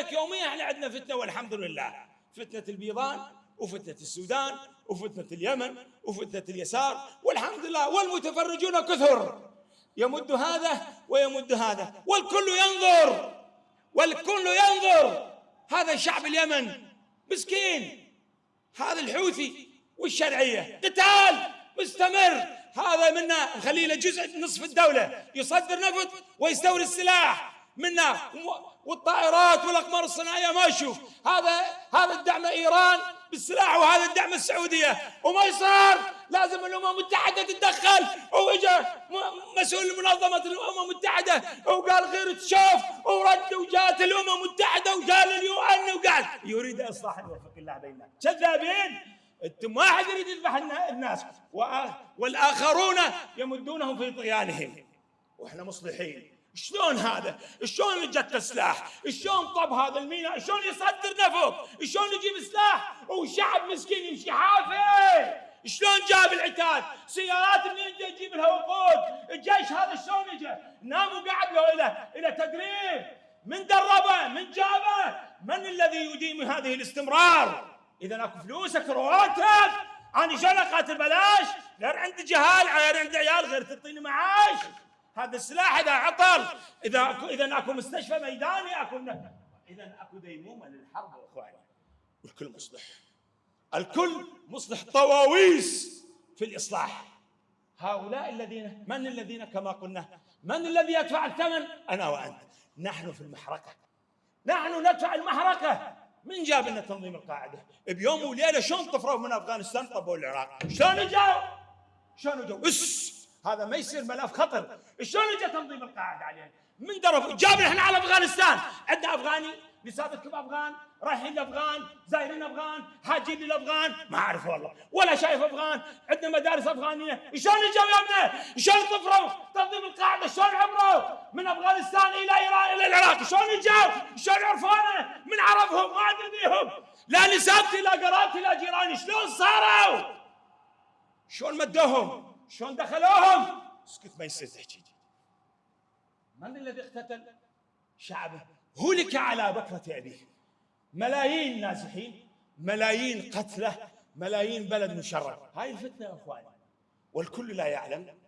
ولذلك يوميا إحنا عندنا فتنة والحمد لله. فتنة البيضان وفتنة السودان وفتنة اليمن وفتنة اليسار والحمد لله والمتفرجون كثر. يمد هذا ويمد هذا والكل ينظر والكل ينظر. هذا شعب اليمن. مسكين. هذا الحوثي والشرعية. قتال مستمر. هذا منا نخليه له جزء نصف الدولة. يصدر نفط ويستورد سلاح منا والطائرات والأقمار الصناعية ما يشوف. هذا هذا الدعم إيران بالسلاح وهذا الدعم السعودية. وما يصير. لازم الأمم المتحدة تتدخل. واجا مسؤول منظمة الأمم المتحدة. وقال غير تشوف. ورد وجات الأمم المتحدة وقال اليو ان وقال. يريد اصلاح يوفق الله بيننا. كذابين. أنتم واحد يريد يذبح الناس. والآخرون يمدونهم في طغيانهم. وإحنا مصلحين. شلون هذا؟ شلون جت سلاح؟ شلون طب هذا الميناء؟ شلون يصدر نفط؟ شلون يجيب سلاح؟ وشعب مسكين يمشي حافي شلون جاب العتاد؟ سيارات منين جاي يجيب لها وقود؟ الجيش هذا شلون اجى؟ نام وقعد له إلى إلى تدريب من دربه؟ من جابه؟ من الذي يديم هذه الاستمرار؟ إذا أكو فلوس اكو رواتب أنا شلون أقاتل بلاش؟ غير عندي جهال غير عندي عيال غير تعطيني معاش هذا السلاح اذا عطل إذا اكو إذا أكو مستشفى ميداني أكو إذا أكو ديمومة للحرب اخواني والكل مصلح. الكل مصلح طواويس في الإصلاح. هؤلاء الذين من الذين كما قلنا من الذي يدفع الثمن؟ أنا وأنت. نحن في المحركه نحن ندفع المحركه من جاب لنا تنظيم القاعدة؟ بيوم وليلة شلون طفروا من أفغانستان طبوا العراق؟ شلون اجوا شلون اجوا هذا ما يصير ملف خطر. شلون اجى تنظيم القاعدة علينا من درب. جابنا إحنا على افغانستان. عندنا افغاني؟ نسابتكم افغان؟ رايحين لافغان؟ زايرين افغان؟ حاجين للافغان ما اعرف والله. ولا شايف افغان؟ عندنا مدارس افغانية. شلون اجوا ابني شلون طفروا؟ تنظيم القاعدة شلون عبروا؟ من افغانستان إلى ايران إلى العراق. شلون اجوا؟ شلون عرفونا؟ من عرفهم؟ ما أدري لا نسابتي لا قرابتي لا جيراني. شلون صاروا؟ شلون مدوهم؟ شلون دخلوهم؟ اسكت ما يصير تحكي من الذي اقتتل؟ شعبه. هلك على بكرة أبيه ملايين نازحين ملايين قتلى ملايين بلد مشرد هاي الفتنة يا أخواني. والكل لا يعلم.